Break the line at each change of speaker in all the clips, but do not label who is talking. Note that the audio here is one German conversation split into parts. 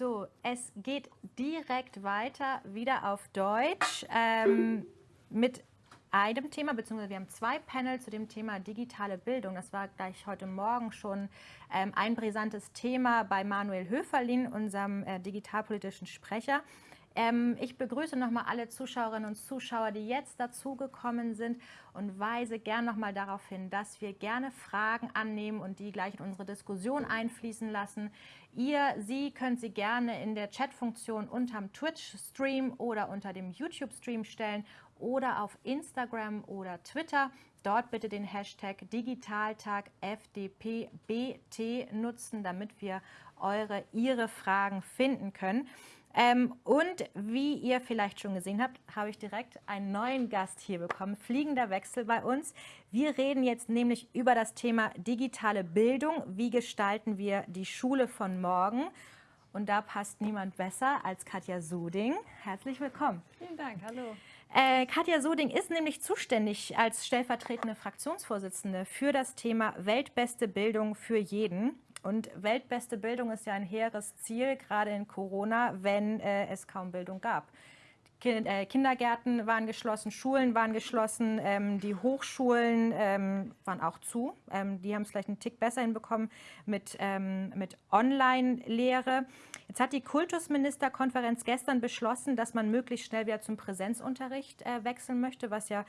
So, es geht direkt weiter, wieder auf Deutsch, ähm, mit einem Thema, beziehungsweise wir haben zwei Panel zu dem Thema digitale Bildung. Das war gleich heute Morgen schon ähm, ein brisantes Thema bei Manuel Höferlin, unserem äh, digitalpolitischen Sprecher. Ähm, ich begrüße nochmal alle Zuschauerinnen und Zuschauer, die jetzt dazugekommen sind und weise gern nochmal darauf hin, dass wir gerne Fragen annehmen und die gleich in unsere Diskussion einfließen lassen. Ihr, Sie könnt sie gerne in der Chatfunktion unterm Twitch-Stream oder unter dem YouTube-Stream stellen oder auf Instagram oder Twitter. Dort bitte den Hashtag Digitaltag FDPBT nutzen, damit wir eure, Ihre Fragen finden können. Ähm, und wie ihr vielleicht schon gesehen habt, habe ich direkt einen neuen Gast hier bekommen. Fliegender Wechsel bei uns. Wir reden jetzt nämlich über das Thema digitale Bildung. Wie gestalten wir die Schule von morgen? Und da passt niemand besser als Katja Suding. Herzlich willkommen.
Vielen Dank, hallo.
Äh, Katja Suding ist nämlich zuständig als stellvertretende Fraktionsvorsitzende für das Thema Weltbeste Bildung für jeden. Und weltbeste Bildung ist ja ein hehres Ziel, gerade in Corona, wenn äh, es kaum Bildung gab. Äh, Kindergärten waren geschlossen, Schulen waren geschlossen, ähm, die Hochschulen ähm, waren auch zu. Ähm, die haben es vielleicht einen Tick besser hinbekommen mit, ähm, mit Online-Lehre. Jetzt hat die Kultusministerkonferenz gestern beschlossen, dass man möglichst schnell wieder zum Präsenzunterricht äh, wechseln möchte, was ja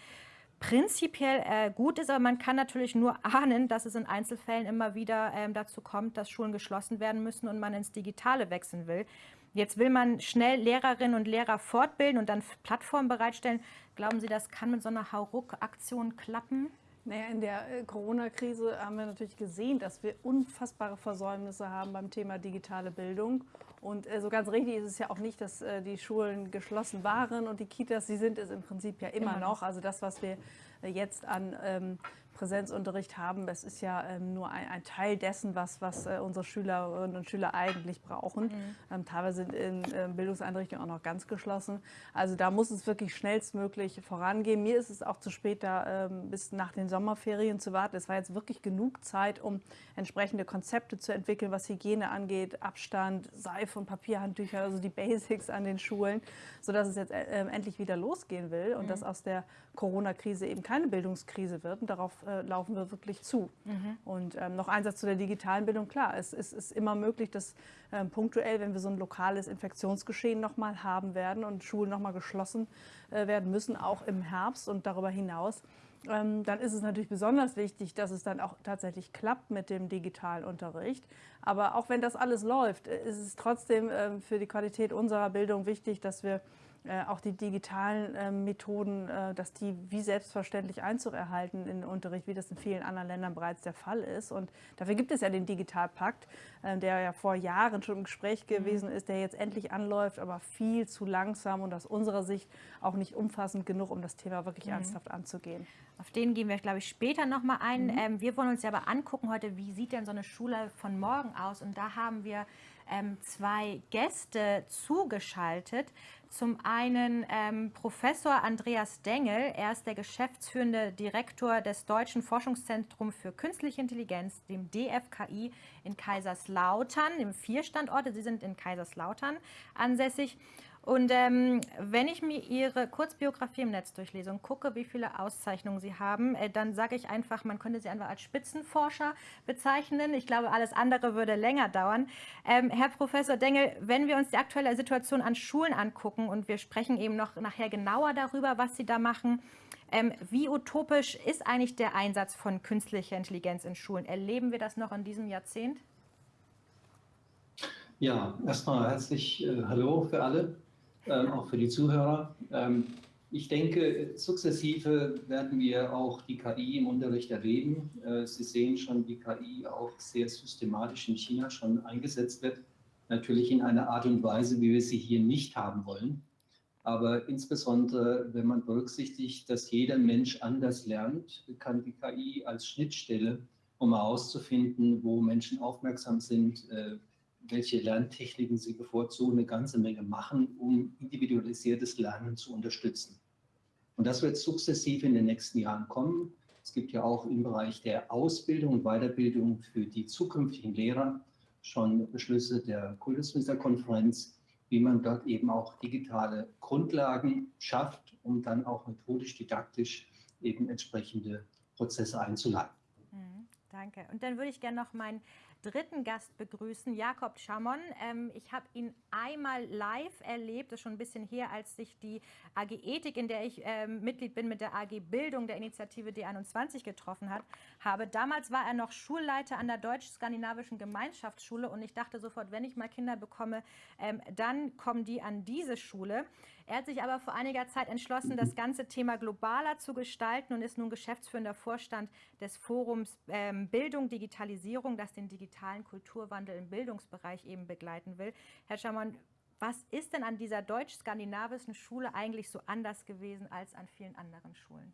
prinzipiell äh, gut ist, aber man kann natürlich nur ahnen, dass es in Einzelfällen immer wieder ähm, dazu kommt, dass Schulen geschlossen werden müssen und man ins Digitale wechseln will. Jetzt will man schnell Lehrerinnen und Lehrer fortbilden und dann Plattformen bereitstellen. Glauben Sie, das kann mit so einer Hauruck-Aktion klappen?
Naja, in der äh, Corona-Krise haben wir natürlich gesehen, dass wir unfassbare Versäumnisse haben beim Thema digitale Bildung. Und äh, so ganz richtig ist es ja auch nicht, dass äh, die Schulen geschlossen waren und die Kitas, sie sind es im Prinzip ja immer, immer noch. Also das, was wir jetzt an ähm, Präsenzunterricht haben. Das ist ja ähm, nur ein, ein, Teil dessen, was, was äh, unsere Schülerinnen und Schüler eigentlich brauchen. Mhm. Ähm, teilweise sind in äh, Bildungseinrichtungen auch noch ganz geschlossen. Also da muss es wirklich schnellstmöglich vorangehen. Mir ist es auch zu spät, da ähm, bis nach den Sommerferien zu warten. Es war jetzt wirklich genug Zeit, um entsprechende Konzepte zu entwickeln, was Hygiene angeht, Abstand, Seife und Papierhandtücher, also die Basics an den Schulen, sodass es jetzt äh, endlich wieder losgehen will und mhm. dass aus der Corona-Krise eben keine Bildungskrise wird. Und darauf äh, laufen wir wirklich zu. Mhm. Und ähm, noch ein Satz zu der digitalen Bildung. Klar, es, es ist immer möglich, dass ähm, punktuell, wenn wir so ein lokales Infektionsgeschehen nochmal haben werden und Schulen nochmal geschlossen äh, werden müssen, auch im Herbst und darüber hinaus, ähm, dann ist es natürlich besonders wichtig, dass es dann auch tatsächlich klappt mit dem digitalen Unterricht. Aber auch wenn das alles läuft, äh, ist es trotzdem ähm, für die Qualität unserer Bildung wichtig, dass wir äh, auch die digitalen äh, Methoden, äh, dass die wie selbstverständlich Einzug erhalten in den Unterricht, wie das in vielen anderen Ländern bereits der Fall ist. Und dafür gibt es ja den Digitalpakt, äh, der ja vor Jahren schon im Gespräch mhm. gewesen ist, der jetzt endlich anläuft, aber viel zu langsam und aus unserer Sicht auch nicht umfassend genug, um das Thema wirklich mhm. ernsthaft anzugehen.
Auf den gehen wir, glaube ich, später nochmal ein. Mhm. Ähm, wir wollen uns ja aber angucken heute, wie sieht denn so eine Schule von morgen aus? Und da haben wir ähm, zwei Gäste zugeschaltet. Zum einen ähm, Professor Andreas Dengel, er ist der geschäftsführende Direktor des Deutschen Forschungszentrums für Künstliche Intelligenz, dem DFKI in Kaiserslautern, im vier Standorte. Sie sind in Kaiserslautern ansässig. Und ähm, wenn ich mir Ihre Kurzbiografie im Netz durchlese und gucke, wie viele Auszeichnungen Sie haben, äh, dann sage ich einfach, man könnte Sie einfach als Spitzenforscher bezeichnen. Ich glaube, alles andere würde länger dauern. Ähm, Herr Professor Dengel, wenn wir uns die aktuelle Situation an Schulen angucken und wir sprechen eben noch nachher genauer darüber, was Sie da machen, ähm, wie utopisch ist eigentlich der Einsatz von künstlicher Intelligenz in Schulen? Erleben wir das noch in diesem Jahrzehnt?
Ja, erstmal herzlich äh, Hallo für alle ähm, auch für die Zuhörer. Ähm, ich denke, sukzessive werden wir auch die KI im Unterricht erleben. Äh, Sie sehen schon, wie KI auch sehr systematisch in China schon eingesetzt wird. Natürlich in einer Art und Weise, wie wir sie hier nicht haben wollen. Aber insbesondere, wenn man berücksichtigt, dass jeder Mensch anders lernt, kann die KI als Schnittstelle, um herauszufinden, wo Menschen aufmerksam sind, äh, welche Lerntechniken sie bevorzugen, eine ganze Menge machen, um individualisiertes Lernen zu unterstützen. Und das wird sukzessive in den nächsten Jahren kommen. Es gibt ja auch im Bereich der Ausbildung und Weiterbildung für die zukünftigen Lehrer schon Beschlüsse der Kultusministerkonferenz, wie man dort eben auch digitale Grundlagen schafft, um dann auch methodisch, didaktisch eben entsprechende Prozesse einzuleiten.
Mhm, danke. Und dann würde ich gerne noch meinen dritten Gast begrüßen, Jakob Schamon. Ähm, ich habe ihn einmal live erlebt, das ist schon ein bisschen her, als sich die AG Ethik, in der ich ähm, Mitglied bin, mit der AG Bildung der Initiative D21 getroffen hat, habe. Damals war er noch Schulleiter an der Deutsch-Skandinavischen Gemeinschaftsschule und ich dachte sofort, wenn ich mal Kinder bekomme, ähm, dann kommen die an diese Schule. Er hat sich aber vor einiger Zeit entschlossen, das ganze Thema globaler zu gestalten und ist nun geschäftsführender Vorstand des Forums ähm, Bildung, Digitalisierung, das den digitalen Kulturwandel im Bildungsbereich eben begleiten will. Herr Schamann, was ist denn an dieser deutsch-skandinavischen Schule eigentlich so anders gewesen als an vielen anderen Schulen?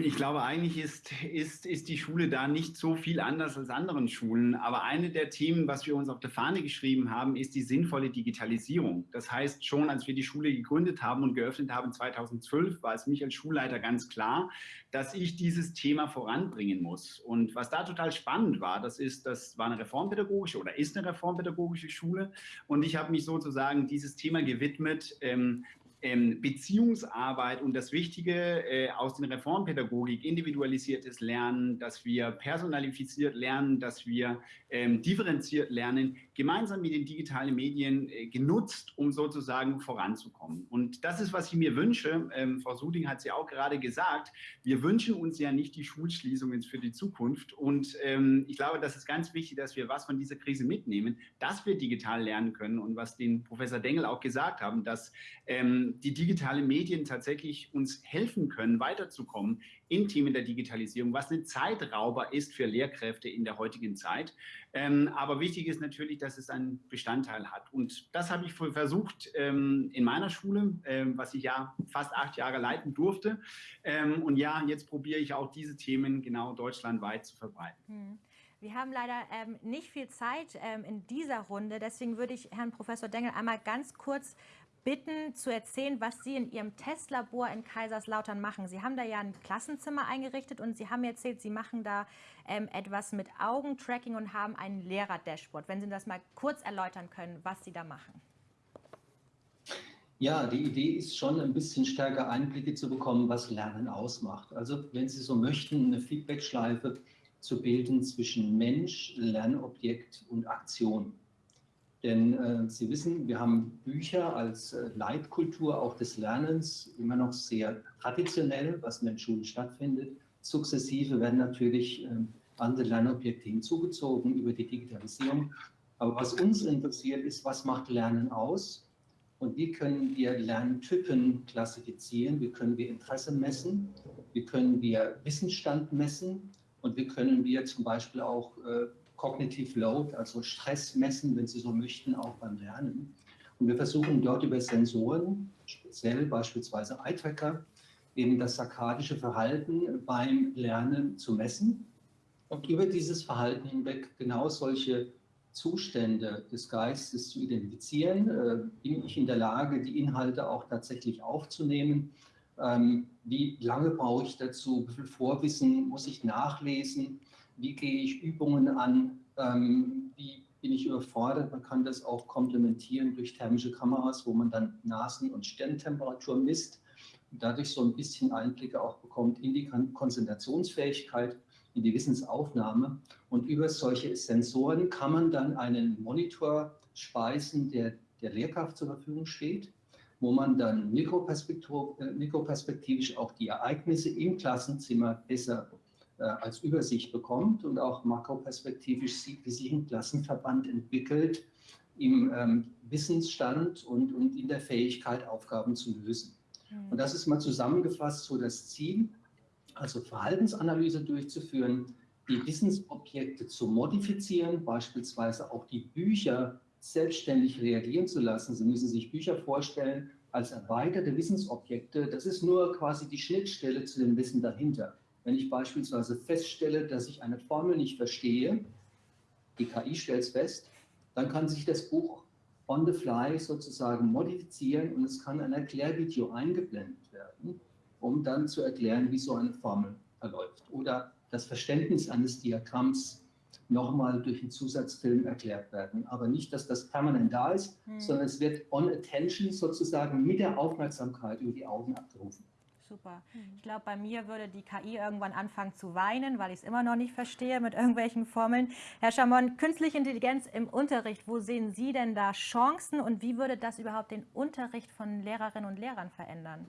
Ich glaube, eigentlich ist, ist, ist die Schule da nicht so viel anders als anderen Schulen. Aber eine der Themen, was wir uns auf der Fahne geschrieben haben, ist die sinnvolle Digitalisierung. Das heißt, schon als wir die Schule gegründet haben und geöffnet haben 2012, war es mich als Schulleiter ganz klar, dass ich dieses Thema voranbringen muss. Und was da total spannend war, das ist, das war eine reformpädagogische oder ist eine reformpädagogische Schule. Und ich habe mich sozusagen dieses Thema gewidmet, ähm, ähm, Beziehungsarbeit und das Wichtige äh, aus den Reformpädagogik, individualisiertes Lernen, dass wir personalifiziert lernen, dass wir ähm, differenziert lernen, gemeinsam mit den digitalen Medien äh, genutzt, um sozusagen voranzukommen. Und das ist, was ich mir wünsche. Ähm, Frau Suding hat es ja auch gerade gesagt, wir wünschen uns ja nicht die Schulschließungen für die Zukunft. Und ähm, ich glaube, das ist ganz wichtig, dass wir was von dieser Krise mitnehmen, dass wir digital lernen können und was den Professor Dengel auch gesagt haben, dass ähm, die digitalen Medien tatsächlich uns helfen können, weiterzukommen in Themen der Digitalisierung, was ein Zeitrauber ist für Lehrkräfte in der heutigen Zeit. Ähm, aber wichtig ist natürlich, dass es einen Bestandteil hat. Und das habe ich versucht ähm, in meiner Schule, ähm, was ich ja fast acht Jahre leiten durfte. Und ja, jetzt probiere ich auch diese Themen genau deutschlandweit zu verbreiten. Hm.
Wir haben leider ähm, nicht viel Zeit ähm, in dieser Runde. Deswegen würde ich Herrn Professor Dengel einmal ganz kurz bitten, zu erzählen, was Sie in Ihrem Testlabor in Kaiserslautern machen. Sie haben da ja ein Klassenzimmer eingerichtet und Sie haben erzählt, Sie machen da ähm, etwas mit Augentracking und haben ein Lehrer-Dashboard. Wenn Sie das mal kurz erläutern können, was Sie da machen.
Ja, die Idee ist schon ein bisschen stärker Einblicke zu bekommen, was Lernen ausmacht. Also wenn Sie so möchten, eine Feedbackschleife zu bilden zwischen Mensch, Lernobjekt und Aktion. Denn äh, Sie wissen, wir haben Bücher als äh, Leitkultur auch des Lernens immer noch sehr traditionell, was in den Schulen stattfindet. Sukzessive werden natürlich äh, andere Lernobjekte hinzugezogen über die Digitalisierung. Aber was uns interessiert, ist, was macht Lernen aus? Und wie können wir Lerntypen klassifizieren? Wie können wir Interesse messen? Wie können wir Wissensstand messen? Und wie können wir zum Beispiel auch äh, Cognitive Load, also Stress messen, wenn Sie so möchten, auch beim Lernen. Und wir versuchen dort über Sensoren, speziell beispielsweise Eye-Tracker, eben das sarkadische Verhalten beim Lernen zu messen und über dieses Verhalten hinweg genau solche Zustände des Geistes zu identifizieren. Äh, bin ich in der Lage, die Inhalte auch tatsächlich aufzunehmen? Ähm, wie lange brauche ich dazu? Wie viel Vorwissen muss ich nachlesen? Wie gehe ich Übungen an, ähm, wie bin ich überfordert. Man kann das auch komplementieren durch thermische Kameras, wo man dann Nasen- und Stirntemperatur misst und dadurch so ein bisschen Einblicke auch bekommt in die Konzentrationsfähigkeit, in die Wissensaufnahme. Und über solche Sensoren kann man dann einen Monitor speisen, der der Lehrkraft zur Verfügung steht, wo man dann äh, mikroperspektivisch auch die Ereignisse im Klassenzimmer besser als Übersicht bekommt und auch makroperspektivisch sieht, wie sich ein Klassenverband entwickelt im ähm, Wissensstand und, und in der Fähigkeit, Aufgaben zu lösen. Mhm. Und das ist mal zusammengefasst so das Ziel, also Verhaltensanalyse durchzuführen, die Wissensobjekte zu modifizieren, beispielsweise auch die Bücher selbstständig reagieren zu lassen. Sie müssen sich Bücher vorstellen als erweiterte Wissensobjekte. Das ist nur quasi die Schnittstelle zu dem Wissen dahinter. Wenn ich beispielsweise feststelle, dass ich eine Formel nicht verstehe, die KI stellt es fest, dann kann sich das Buch on the fly sozusagen modifizieren und es kann ein Erklärvideo eingeblendet werden, um dann zu erklären, wie so eine Formel verläuft. Oder das Verständnis eines Diagramms nochmal durch einen Zusatzfilm erklärt werden. Aber nicht, dass das permanent da ist, hm. sondern es wird on attention sozusagen mit der Aufmerksamkeit über die Augen abgerufen.
Super. Ich glaube, bei mir würde die KI irgendwann anfangen zu weinen, weil ich es immer noch nicht verstehe mit irgendwelchen Formeln. Herr Schamon, künstliche Intelligenz im Unterricht, wo sehen Sie denn da Chancen und wie würde das überhaupt den Unterricht von Lehrerinnen und Lehrern verändern?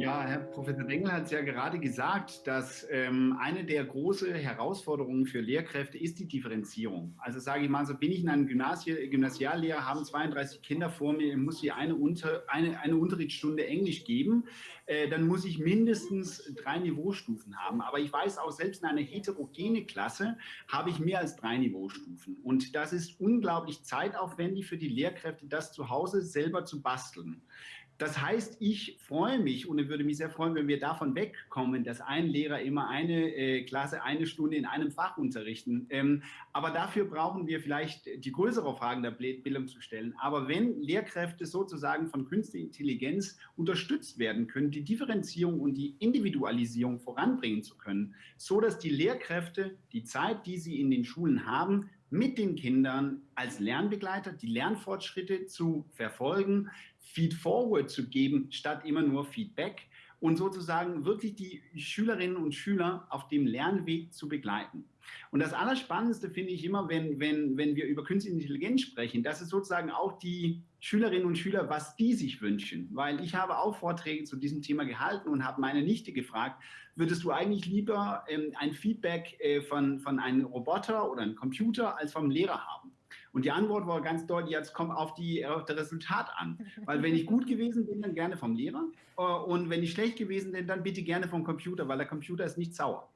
Ja, Herr Professor Dengel hat es ja gerade gesagt, dass ähm, eine der großen Herausforderungen für Lehrkräfte ist die Differenzierung. Also sage ich mal, so bin ich in einem Gymnasie Gymnasiallehrer, haben 32 Kinder vor mir, muss ich eine, Unter eine, eine Unterrichtsstunde Englisch geben, äh, dann muss ich mindestens drei Niveaustufen haben. Aber ich weiß auch, selbst in einer heterogene Klasse habe ich mehr als drei Niveaustufen. Und das ist unglaublich zeitaufwendig für die Lehrkräfte, das zu Hause selber zu basteln. Das heißt, ich freue mich und würde mich sehr freuen, wenn wir davon wegkommen, dass ein Lehrer immer eine äh, Klasse, eine Stunde in einem Fach unterrichten. Ähm, aber dafür brauchen wir vielleicht die größere Frage der Bildung zu stellen. Aber wenn Lehrkräfte sozusagen von künstlicher Intelligenz unterstützt werden können, die Differenzierung und die Individualisierung voranbringen zu können, so dass die Lehrkräfte die Zeit, die sie in den Schulen haben, mit den Kindern als Lernbegleiter die Lernfortschritte zu verfolgen, Feedforward zu geben, statt immer nur Feedback und sozusagen wirklich die Schülerinnen und Schüler auf dem Lernweg zu begleiten. Und das Allerspannendste finde ich immer, wenn, wenn, wenn wir über künstliche Intelligenz sprechen, das ist sozusagen auch die Schülerinnen und Schüler, was die sich wünschen. Weil ich habe auch Vorträge zu diesem Thema gehalten und habe meine Nichte gefragt, würdest du eigentlich lieber ähm, ein Feedback äh, von, von einem Roboter oder einem Computer als vom Lehrer haben? Und die Antwort war ganz deutlich, jetzt kommt auf, die, auf das Resultat an. Weil wenn ich gut gewesen bin, dann gerne vom Lehrer. Äh, und wenn ich schlecht gewesen bin, dann bitte gerne vom Computer, weil der Computer ist nicht sauer.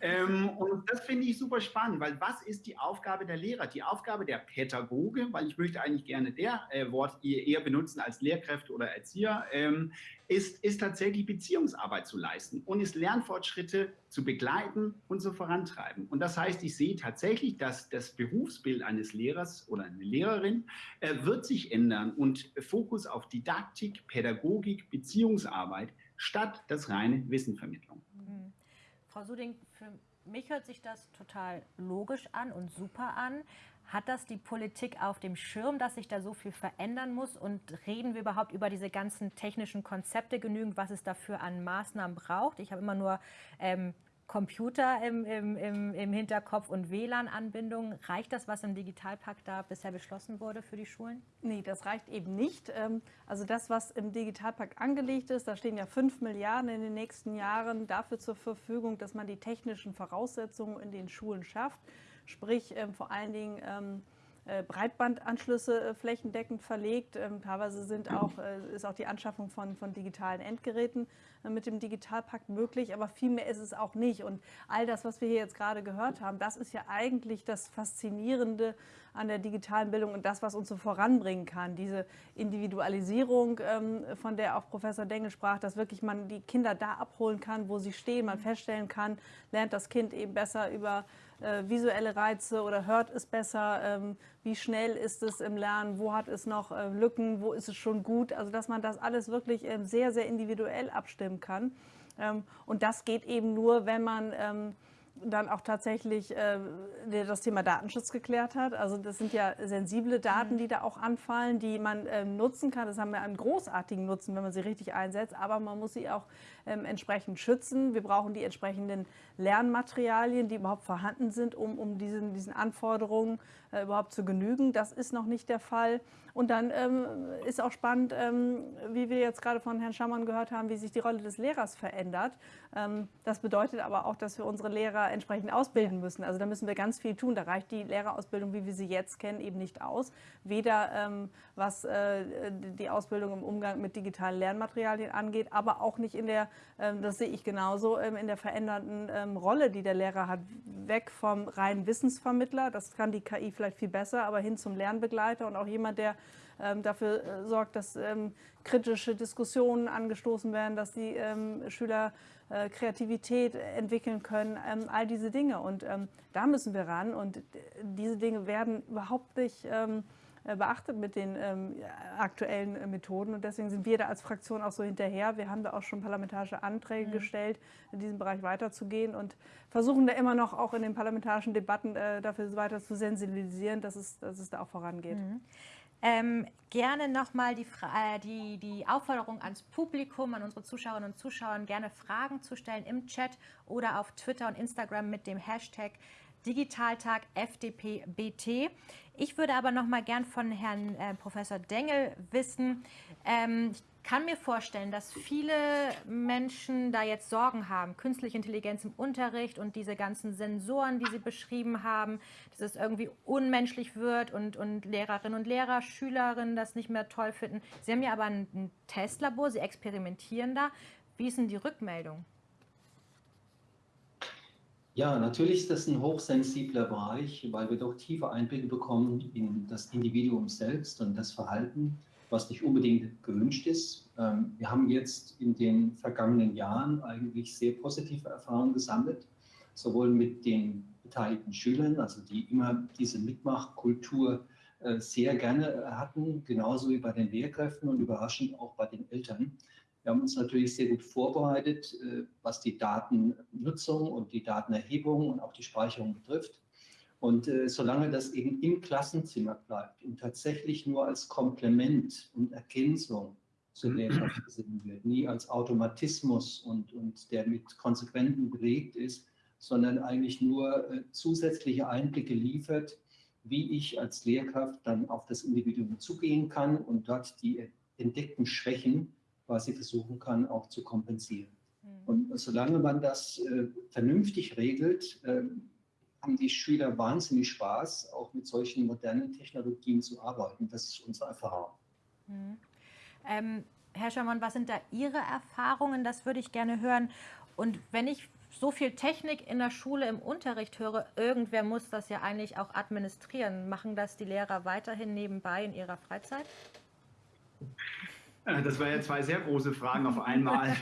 ähm, und das finde ich super spannend, weil was ist die Aufgabe der Lehrer? Die Aufgabe der Pädagoge, weil ich möchte eigentlich gerne der äh, Wort eher benutzen als Lehrkräfte oder Erzieher, ähm, ist, ist tatsächlich Beziehungsarbeit zu leisten und ist Lernfortschritte zu begleiten und zu vorantreiben. Und das heißt, ich sehe tatsächlich, dass das Berufsbild eines Lehrers oder einer Lehrerin äh, wird sich ändern und Fokus auf Didaktik, Pädagogik, Beziehungsarbeit statt das reine Wissenvermittlung. Mhm.
Frau Suding, für mich hört sich das total logisch an und super an. Hat das die Politik auf dem Schirm, dass sich da so viel verändern muss? Und reden wir überhaupt über diese ganzen technischen Konzepte genügend, was es dafür an Maßnahmen braucht? Ich habe immer nur ähm, Computer im, im, im, im Hinterkopf und WLAN-Anbindung. Reicht das, was im Digitalpakt da bisher beschlossen wurde für die Schulen?
Nee, das reicht eben nicht. Ähm, also das, was im Digitalpakt angelegt ist, da stehen ja 5 Milliarden in den nächsten Jahren dafür zur Verfügung, dass man die technischen Voraussetzungen in den Schulen schafft sprich ähm, vor allen Dingen ähm, äh, Breitbandanschlüsse äh, flächendeckend verlegt. Ähm, teilweise sind auch, äh, ist auch die Anschaffung von, von digitalen Endgeräten mit dem Digitalpakt möglich, aber viel mehr ist es auch nicht. Und all das, was wir hier jetzt gerade gehört haben, das ist ja eigentlich das Faszinierende an der digitalen Bildung und das, was uns so voranbringen kann. Diese Individualisierung, von der auch Professor Dengel sprach, dass wirklich man die Kinder da abholen kann, wo sie stehen, man feststellen kann, lernt das Kind eben besser über äh, visuelle Reize oder hört es besser, ähm, wie schnell ist es im Lernen, wo hat es noch äh, Lücken, wo ist es schon gut. Also dass man das alles wirklich ähm, sehr, sehr individuell abstimmen kann. Ähm, und das geht eben nur, wenn man ähm, dann auch tatsächlich äh, das Thema Datenschutz geklärt hat. Also das sind ja sensible Daten, mhm. die da auch anfallen, die man ähm, nutzen kann. Das haben wir einen großartigen Nutzen, wenn man sie richtig einsetzt, aber man muss sie auch ähm, entsprechend schützen. Wir brauchen die entsprechenden Lernmaterialien, die überhaupt vorhanden sind, um, um diesen, diesen Anforderungen äh, überhaupt zu genügen. Das ist noch nicht der Fall. Und dann ähm, ist auch spannend, ähm, wie wir jetzt gerade von Herrn Schamann gehört haben, wie sich die Rolle des Lehrers verändert. Ähm, das bedeutet aber auch, dass wir unsere Lehrer entsprechend ausbilden müssen. Also da müssen wir ganz viel tun. Da reicht die Lehrerausbildung, wie wir sie jetzt kennen, eben nicht aus. Weder ähm, was äh, die Ausbildung im Umgang mit digitalen Lernmaterialien angeht, aber auch nicht in der, ähm, das sehe ich genauso, ähm, in der verändernden ähm, Rolle, die der Lehrer hat. Weg vom reinen Wissensvermittler, das kann die KI vielleicht viel besser, aber hin zum Lernbegleiter und auch jemand, der ähm, dafür äh, sorgt, dass ähm, kritische Diskussionen angestoßen werden, dass die Schüler äh, Kreativität entwickeln können, ähm, all diese Dinge. Und ähm, da müssen wir ran. Und diese Dinge werden überhaupt nicht ähm, äh, beachtet mit den ähm, aktuellen äh, Methoden. Und deswegen sind wir da als Fraktion auch so hinterher. Wir haben da auch schon parlamentarische Anträge mhm. gestellt, in diesem Bereich weiterzugehen und versuchen da immer noch auch in den parlamentarischen Debatten äh, dafür weiter zu sensibilisieren, dass es, dass es da auch vorangeht. Mhm.
Ähm, gerne nochmal die, äh, die, die Aufforderung ans Publikum, an unsere Zuschauerinnen und Zuschauer, gerne Fragen zu stellen im Chat oder auf Twitter und Instagram mit dem Hashtag Digitaltag FDPBT. Ich würde aber noch mal gern von Herrn äh, Professor Dengel wissen. Ähm, ich kann mir vorstellen, dass viele Menschen da jetzt Sorgen haben, künstliche Intelligenz im Unterricht und diese ganzen Sensoren, die Sie beschrieben haben, dass es irgendwie unmenschlich wird und, und Lehrerinnen und Lehrer, Schülerinnen das nicht mehr toll finden. Sie haben ja aber ein, ein Testlabor, Sie experimentieren da. Wie ist denn die Rückmeldung?
Ja, natürlich ist das ein hochsensibler Bereich, weil wir doch tiefe Einblicke bekommen in das Individuum selbst und das Verhalten, was nicht unbedingt gewünscht ist. Ähm, wir haben jetzt in den vergangenen Jahren eigentlich sehr positive Erfahrungen gesammelt, sowohl mit den beteiligten Schülern, also die immer diese Mitmachkultur äh, sehr gerne hatten, genauso wie bei den Lehrkräften und überraschend auch bei den Eltern. Wir haben uns natürlich sehr gut vorbereitet, äh, was die Datennutzung und die Datenerhebung und auch die Speicherung betrifft. Und äh, solange das eben im Klassenzimmer bleibt und tatsächlich nur als Komplement und Ergänzung zur Lehrschaft gesehen wird, nie als Automatismus und, und der mit Konsequenzen belegt ist, sondern eigentlich nur äh, zusätzliche Einblicke liefert, wie ich als Lehrkraft dann auf das Individuum zugehen kann und dort die entdeckten Schwächen quasi versuchen kann, auch zu kompensieren. Mhm. Und solange man das äh, vernünftig regelt, äh, haben die Schüler wahnsinnig Spaß, auch mit solchen modernen Technologien zu arbeiten. Das ist unsere Erfahrung.
Mhm. Ähm, Herr Schamann, was sind da Ihre Erfahrungen? Das würde ich gerne hören. Und wenn ich so viel Technik in der Schule im Unterricht höre, irgendwer muss das ja eigentlich auch administrieren. Machen das die Lehrer weiterhin nebenbei in ihrer Freizeit?
Äh, das waren ja zwei sehr große Fragen auf einmal.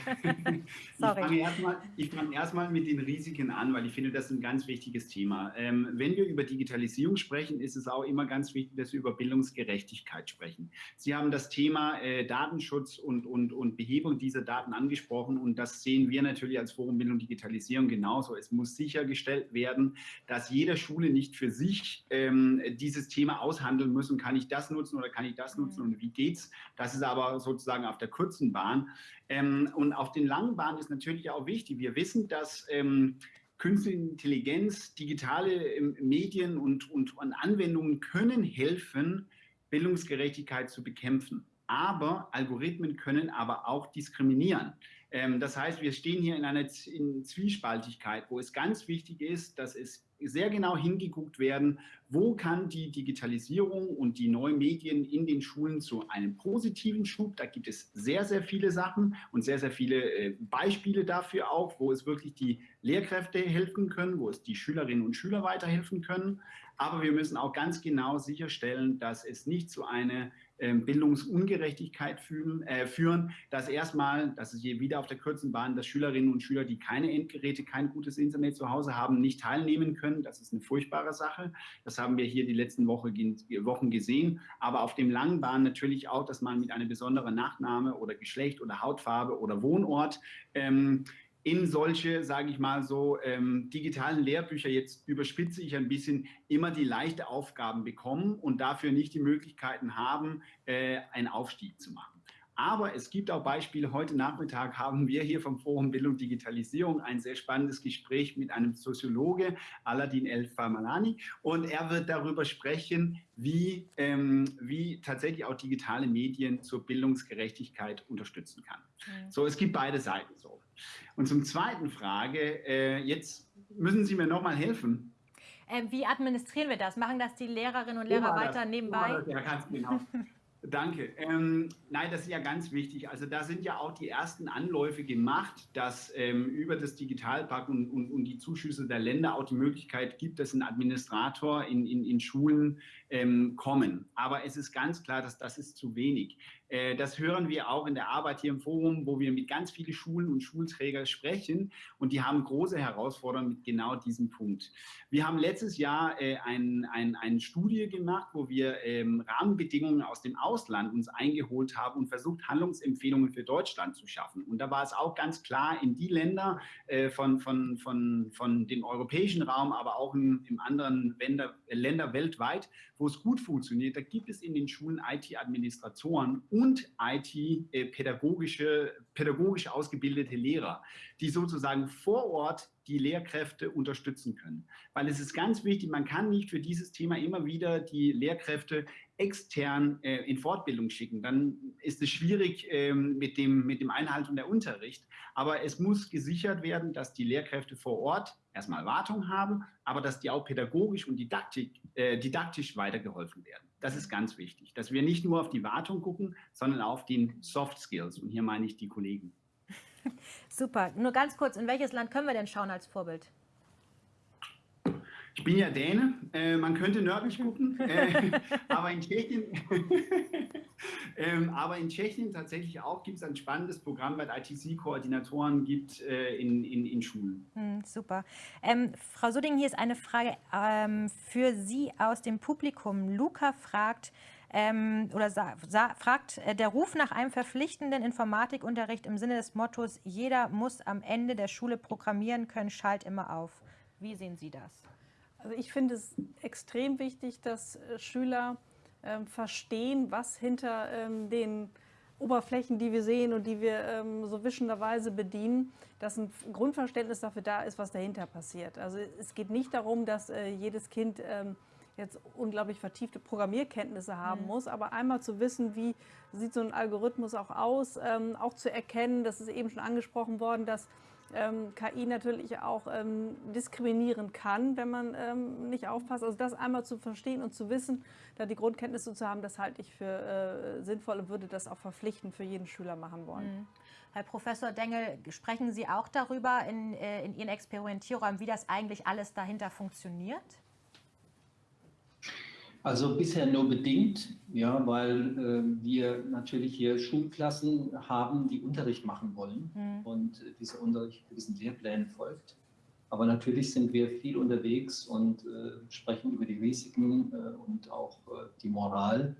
Sorry. Ich fange erstmal fang erst mit den Risiken an, weil ich finde, das ist ein ganz wichtiges Thema. Ähm, wenn wir über Digitalisierung sprechen, ist es auch immer ganz wichtig, dass wir über Bildungsgerechtigkeit sprechen. Sie haben das Thema äh, Datenschutz und, und, und Behebung dieser Daten angesprochen und das sehen wir natürlich als Forum Bildung Digitalisierung genauso. Es muss sichergestellt werden, dass jede Schule nicht für sich ähm, dieses Thema aushandeln muss und kann ich das nutzen oder kann ich das nutzen mhm. und wie geht's. Das ist aber so sozusagen auf der kurzen Bahn. Ähm, und auf den langen Bahnen ist natürlich auch wichtig. Wir wissen, dass ähm, Künstliche Intelligenz, digitale ähm, Medien und, und, und Anwendungen können helfen, Bildungsgerechtigkeit zu bekämpfen. Aber Algorithmen können aber auch diskriminieren. Ähm, das heißt, wir stehen hier in einer in Zwiespaltigkeit, wo es ganz wichtig ist, dass es sehr genau hingeguckt werden, wo kann die Digitalisierung und die neuen Medien in den Schulen zu einem positiven Schub, da gibt es sehr, sehr viele Sachen und sehr, sehr viele äh, Beispiele dafür auch, wo es wirklich die Lehrkräfte helfen können, wo es die Schülerinnen und Schüler weiterhelfen können. Aber wir müssen auch ganz genau sicherstellen, dass es nicht zu einer Bildungsungerechtigkeit führen, äh, führen, dass erstmal, das ist hier wieder auf der kurzen Bahn, dass Schülerinnen und Schüler, die keine Endgeräte, kein gutes Internet zu Hause haben, nicht teilnehmen können. Das ist eine furchtbare Sache. Das haben wir hier die letzten Woche, Wochen gesehen. Aber auf dem langen Bahn natürlich auch, dass man mit einer besonderen Nachname oder Geschlecht oder Hautfarbe oder Wohnort ähm, in solche, sage ich mal so, ähm, digitalen Lehrbücher, jetzt überspitze ich ein bisschen, immer die leichte Aufgaben bekommen und dafür nicht die Möglichkeiten haben, äh, einen Aufstieg zu machen. Aber es gibt auch Beispiele. Heute Nachmittag haben wir hier vom Forum Bildung Digitalisierung ein sehr spannendes Gespräch mit einem Soziologe, Aladin El Famalani. Und er wird darüber sprechen, wie, ähm, wie tatsächlich auch digitale Medien zur Bildungsgerechtigkeit unterstützen kann. Mhm. So, es gibt beide Seiten so. Und zum zweiten Frage, äh, jetzt müssen Sie mir nochmal helfen.
Äh, wie administrieren wir das? Machen das die Lehrerinnen und Lehrer weiter nebenbei?
Ja, ganz genau. Danke. Ähm, nein, das ist ja ganz wichtig. Also da sind ja auch die ersten Anläufe gemacht, dass ähm, über das Digitalpakt und, und, und, die Zuschüsse der Länder auch die Möglichkeit gibt, dass ein Administrator in, in, in Schulen ähm, kommen. Aber es ist ganz klar, dass das ist zu wenig. Äh, das hören wir auch in der Arbeit hier im Forum, wo wir mit ganz vielen Schulen und Schulträgern sprechen und die haben große Herausforderungen mit genau diesem Punkt. Wir haben letztes Jahr äh, ein, ein, eine Studie gemacht, wo wir ähm, Rahmenbedingungen aus dem Ausland uns eingeholt haben und versucht, Handlungsempfehlungen für Deutschland zu schaffen. Und da war es auch ganz klar, in die Länder äh, von, von, von, von dem europäischen Raum, aber auch in, in anderen Länder, Länder weltweit, wo es gut funktioniert, da gibt es in den Schulen IT-Administratoren und IT-pädagogische, äh, pädagogisch ausgebildete Lehrer, die sozusagen vor Ort die Lehrkräfte unterstützen können. Weil es ist ganz wichtig, man kann nicht für dieses Thema immer wieder die Lehrkräfte extern äh, in Fortbildung schicken. Dann ist es schwierig ähm, mit, dem, mit dem Einhalten der Unterricht. Aber es muss gesichert werden, dass die Lehrkräfte vor Ort erstmal Wartung haben, aber dass die auch pädagogisch und didaktik, äh, didaktisch weitergeholfen werden. Das ist ganz wichtig, dass wir nicht nur auf die Wartung gucken, sondern auf den Soft Skills. Und hier meine ich die Kollegen.
Super. Nur ganz kurz, in welches Land können wir denn schauen als Vorbild?
Ich bin ja Däne, äh, man könnte nördlich gucken, äh, aber, in Tschechien, ähm, aber in Tschechien tatsächlich auch gibt es ein spannendes Programm, weil ITC-Koordinatoren gibt äh, in, in, in, Schulen.
Hm, super. Ähm, Frau Sudding, hier ist eine Frage ähm, für Sie aus dem Publikum. Luca fragt, ähm, oder fragt, äh, der Ruf nach einem verpflichtenden Informatikunterricht im Sinne des Mottos, jeder muss am Ende der Schule programmieren können, schallt immer auf. Wie sehen Sie das?
Also ich finde es extrem wichtig, dass äh, Schüler ähm, verstehen, was hinter ähm, den Oberflächen, die wir sehen und die wir ähm, so wischenderweise bedienen, dass ein Grundverständnis dafür da ist, was dahinter passiert. Also es geht nicht darum, dass äh, jedes Kind ähm, jetzt unglaublich vertiefte Programmierkenntnisse haben mhm. muss, aber einmal zu wissen, wie sieht so ein Algorithmus auch aus, ähm, auch zu erkennen, das ist eben schon angesprochen worden, dass ähm, KI natürlich auch ähm, diskriminieren kann, wenn man ähm, nicht aufpasst. Also das einmal zu verstehen und zu wissen, da die Grundkenntnisse zu haben, das halte ich für äh, sinnvoll und würde das auch verpflichtend für jeden Schüler machen wollen. Mhm.
Herr Professor Dengel, sprechen Sie auch darüber in, äh, in Ihren Experimentierräumen, wie das eigentlich alles dahinter funktioniert?
Also bisher nur bedingt, ja, weil äh, wir natürlich hier Schulklassen haben, die Unterricht machen wollen mhm. und äh, dieser Unterricht diesen Lehrplänen folgt. Aber natürlich sind wir viel unterwegs und äh, sprechen über die Risiken äh, und auch äh, die Moral,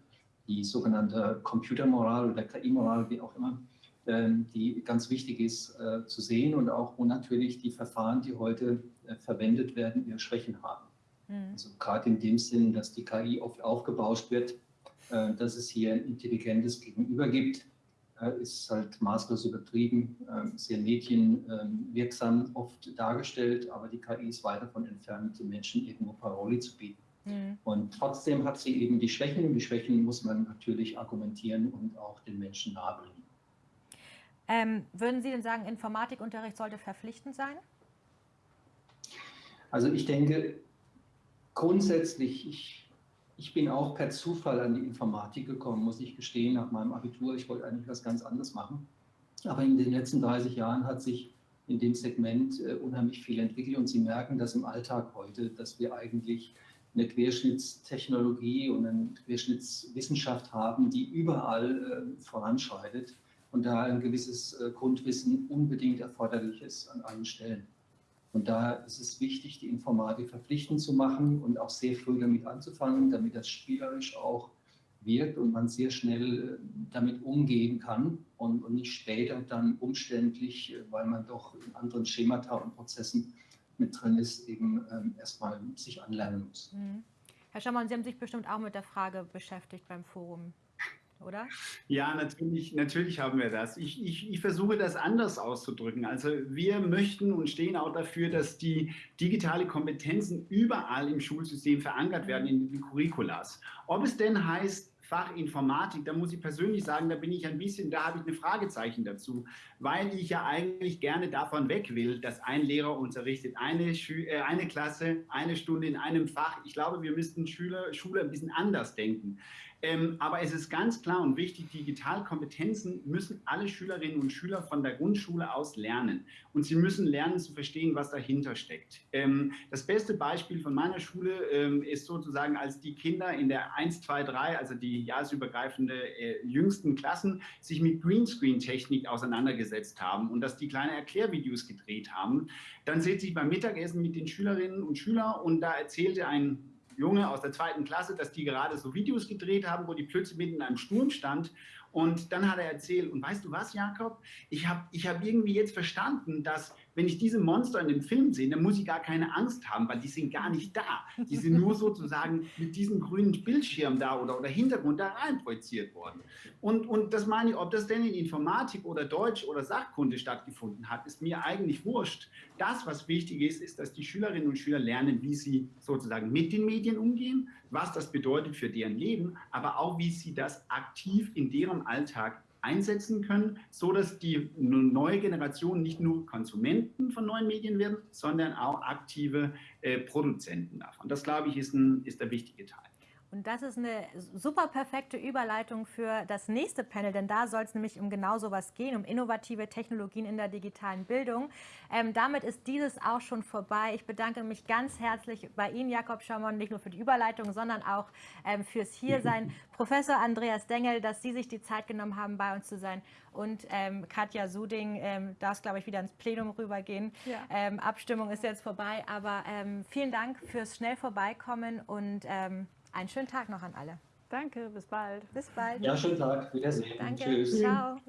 die sogenannte Computermoral oder KI-Moral, wie auch immer, ähm, die ganz wichtig ist äh, zu sehen und auch wo natürlich die Verfahren, die heute verwendet werden, ihre Schwächen haben. Mhm. Also gerade in dem Sinn, dass die KI oft aufgebauscht wird, äh, dass es hier ein intelligentes Gegenüber gibt, äh, ist halt maßlos übertrieben, äh, sehr medienwirksam oft dargestellt, aber die KI ist weit davon entfernt, den Menschen irgendwo Paroli zu bieten. Mhm. Und trotzdem hat sie eben die Schwächen und die Schwächen muss man natürlich argumentieren und auch den Menschen nahebringen.
Ähm, würden Sie denn sagen, Informatikunterricht sollte verpflichtend sein?
Also ich denke, grundsätzlich, ich, ich bin auch per Zufall an die Informatik gekommen, muss ich gestehen, nach meinem Abitur. Ich wollte eigentlich was ganz anderes machen. Aber in den letzten 30 Jahren hat sich in dem Segment äh, unheimlich viel entwickelt und Sie merken das im Alltag heute, dass wir eigentlich eine Querschnittstechnologie und eine Querschnittswissenschaft haben, die überall äh, voranschreitet und da ein gewisses äh, Grundwissen unbedingt erforderlich ist an allen Stellen. Und da ist es wichtig, die Informatik verpflichtend zu machen und auch sehr früh damit anzufangen, damit das spielerisch auch wirkt und man sehr schnell äh, damit umgehen kann und, und nicht später dann umständlich, äh, weil man doch in anderen Schemata und Prozessen mit drin ist, eben ähm, erstmal sich anlernen muss. Mhm.
Herr Schamann, Sie haben sich bestimmt auch mit der Frage beschäftigt beim Forum oder?
Ja, natürlich, natürlich haben wir das. Ich, ich, ich versuche das anders auszudrücken. Also wir möchten und stehen auch dafür, dass die digitale Kompetenzen überall im Schulsystem verankert werden in den Curriculas. Ob es denn heißt, Fach Informatik, da muss ich persönlich sagen, da bin ich ein bisschen, da habe ich eine Fragezeichen dazu, weil ich ja eigentlich gerne davon weg will, dass ein Lehrer unterrichtet, eine, Schü äh, eine Klasse, eine Stunde in einem Fach. Ich glaube, wir müssten Schüler, Schule ein bisschen anders denken. Ähm, aber es ist ganz klar und wichtig, Digitalkompetenzen müssen alle Schülerinnen und Schüler von der Grundschule aus lernen. Und sie müssen lernen zu verstehen, was dahinter steckt. Ähm, das beste Beispiel von meiner Schule ähm, ist sozusagen, als die Kinder in der 1, 2, 3, also die jahresübergreifende äh, jüngsten Klassen sich mit Greenscreen-Technik auseinandergesetzt haben und dass die kleine Erklärvideos gedreht haben. Dann sitze ich beim Mittagessen mit den Schülerinnen und Schülern und da erzählte ein Junge aus der zweiten Klasse, dass die gerade so Videos gedreht haben, wo die plötzlich mitten in einem Sturm stand und dann hat er erzählt, und weißt du was, Jakob? Ich habe ich hab irgendwie jetzt verstanden, dass wenn ich diese Monster in dem Film sehe, dann muss ich gar keine Angst haben, weil die sind gar nicht da. Die sind nur sozusagen mit diesem grünen Bildschirm da oder, oder Hintergrund da rein projiziert worden. Und, und das meine ich, ob das denn in Informatik oder Deutsch oder Sachkunde stattgefunden hat, ist mir eigentlich wurscht. Das, was wichtig ist, ist, dass die Schülerinnen und Schüler lernen, wie sie sozusagen mit den Medien umgehen, was das bedeutet für deren Leben, aber auch, wie sie das aktiv in deren Alltag einsetzen können, so dass die neue Generation nicht nur Konsumenten von neuen Medien werden, sondern auch aktive äh, Produzenten davon. Das, glaube ich, ist, ein, ist der wichtige Teil.
Und das ist eine super perfekte Überleitung für das nächste Panel, denn da soll es nämlich um genau sowas gehen, um innovative Technologien in der digitalen Bildung. Ähm, damit ist dieses auch schon vorbei. Ich bedanke mich ganz herzlich bei Ihnen, Jakob Schamon, nicht nur für die Überleitung, sondern auch ähm, fürs Hiersein. Professor Andreas Dengel, dass Sie sich die Zeit genommen haben, bei uns zu sein. Und ähm, Katja Suding ähm, darf, glaube ich, wieder ins Plenum rübergehen. Ja. Ähm, Abstimmung ist jetzt vorbei, aber ähm, vielen Dank fürs schnell vorbeikommen und einen schönen Tag noch an alle.
Danke, bis bald.
Bis bald.
Ja, schönen Tag. Wiedersehen.
Danke. Tschüss. Ciao.